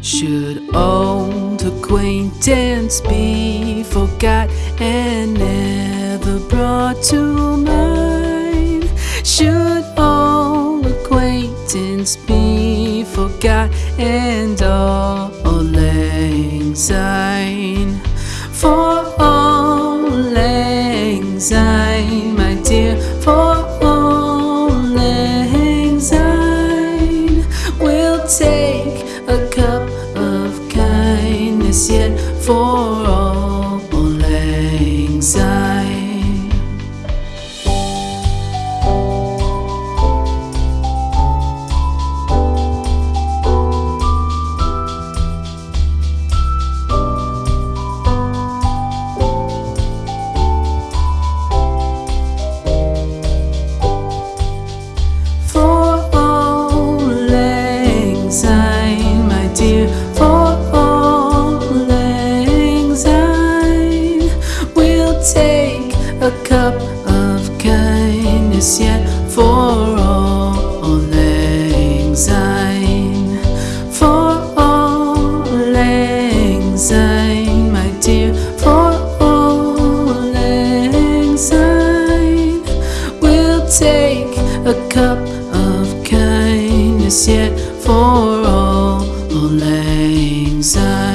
Should old acquaintance be forgot and never brought to mind? Should old acquaintance be forgot and all anxiety? Yet for all lang syne. For all lang syne, a cup of kindness yet for all lang for all lang my dear, for all lang we'll take a cup of kindness yet for all lang syne.